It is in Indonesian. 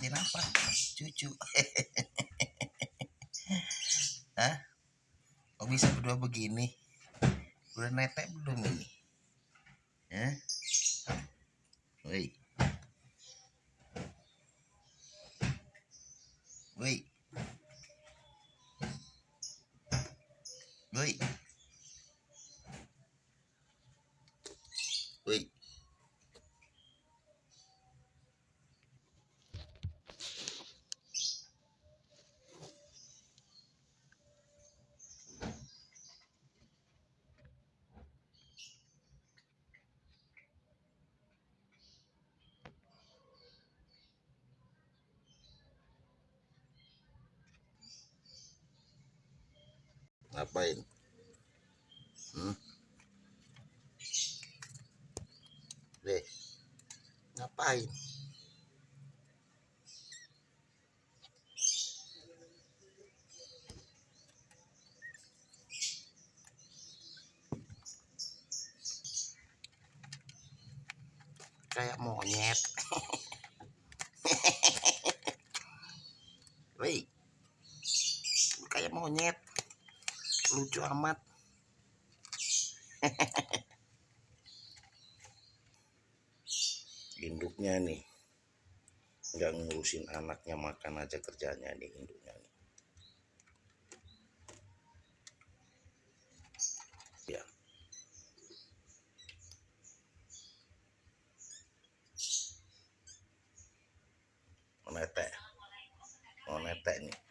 liatin apa cucu Hah? kok bisa berdua begini udah netek belum ini Hah? Woi. Woi. Woi. Woi. Ngapain? Hmm? Deh. Ngapain? Kayak monyet. Woi. Kayak monyet lucu amat. Induknya nih. Nggak ngurusin anaknya makan aja kerjanya nih induknya nih. Ya. Menetek menetek nih